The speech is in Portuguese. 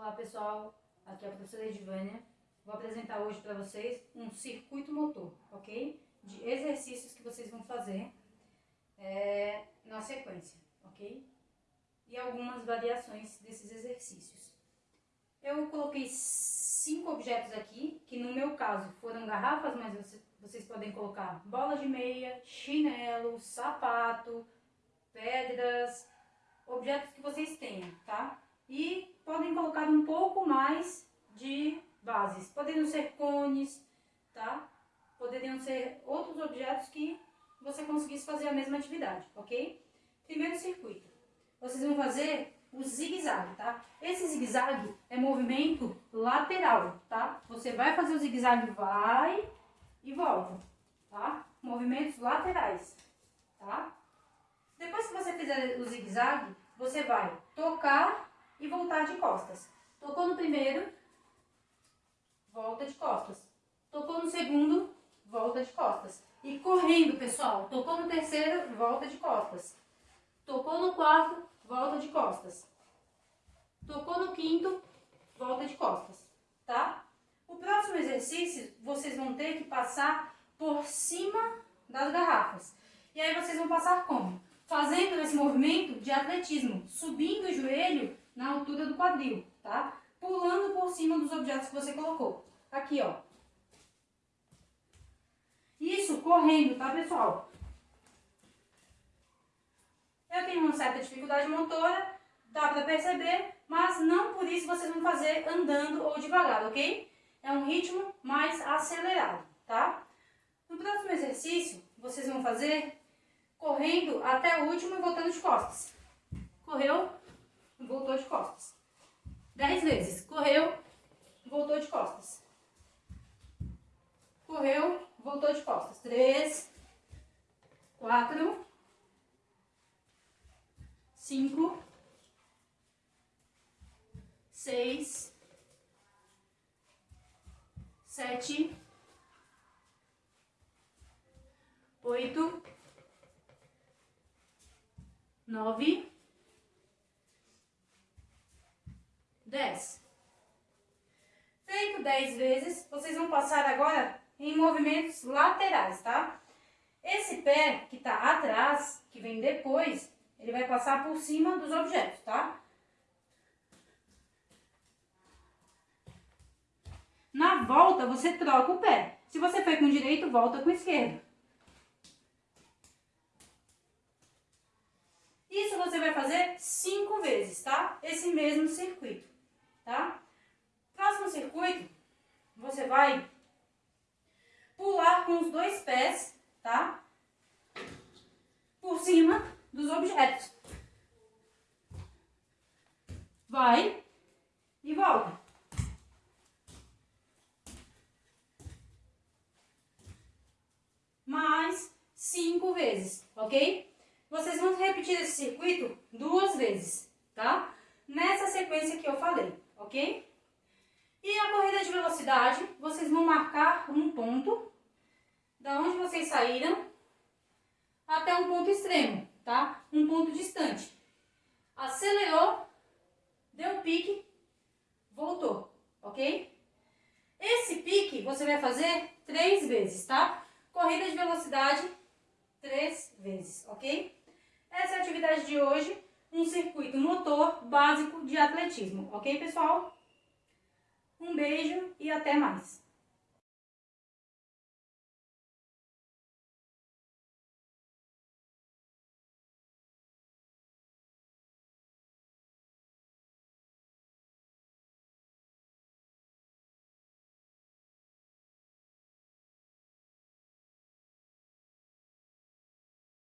Olá pessoal, aqui é a professora Edvânia. Vou apresentar hoje para vocês um circuito motor, ok? De exercícios que vocês vão fazer é, na sequência, ok? E algumas variações desses exercícios. Eu coloquei cinco objetos aqui, que no meu caso foram garrafas, mas vocês podem colocar bola de meia, chinelo, sapato, pedras, objetos que vocês tenham, tá? E podem colocar um pouco mais de bases. Poderiam ser cones, tá? Poderiam ser outros objetos que você conseguisse fazer a mesma atividade, ok? Primeiro circuito. Vocês vão fazer o zigue-zague, tá? Esse zigue-zague é movimento lateral, tá? Você vai fazer o zigue-zague, vai e volta, tá? Movimentos laterais, tá? Depois que você fizer o zigue-zague, você vai tocar e voltar de costas. Tocou no primeiro, volta de costas. Tocou no segundo, volta de costas. E correndo, pessoal. Tocou no terceiro, volta de costas. Tocou no quarto, volta de costas. Tocou no quinto, volta de costas, tá? O próximo exercício, vocês vão ter que passar por cima das garrafas. E aí vocês vão passar como? Fazendo esse movimento de atletismo, subindo o joelho na altura do quadril, tá? Pulando por cima dos objetos que você colocou. Aqui, ó. Isso correndo, tá, pessoal? Eu tenho uma certa dificuldade motora, dá pra perceber, mas não por isso vocês vão fazer andando ou devagar, ok? É um ritmo mais acelerado, tá? No próximo exercício, vocês vão fazer correndo até o último e voltando de costas. Correu, voltou de costas. Dez vezes. Correu, voltou de costas. Correu, voltou de costas. Três, quatro, cinco, seis, sete, oito, nove, 10. Feito 10 vezes, vocês vão passar agora em movimentos laterais, tá? Esse pé que tá atrás, que vem depois, ele vai passar por cima dos objetos, tá? Na volta, você troca o pé. Se você foi com o direito, volta com o esquerdo. Isso você vai fazer cinco vezes, tá? Esse mesmo circuito? Circuito, você vai pular com os dois pés, tá? Por cima dos objetos. Vai e volta. Mais cinco vezes, ok? Vocês vão repetir esse circuito duas vezes, tá? Nessa sequência que eu falei ok? E a corrida de velocidade, vocês vão marcar um ponto, da onde vocês saíram, até um ponto extremo, tá? Um ponto distante. Acelerou, deu pique, voltou, ok? Esse pique você vai fazer três vezes, tá? Corrida de velocidade, três vezes, ok? Essa é a atividade de hoje um circuito motor básico de atletismo, ok pessoal? Um beijo e até mais!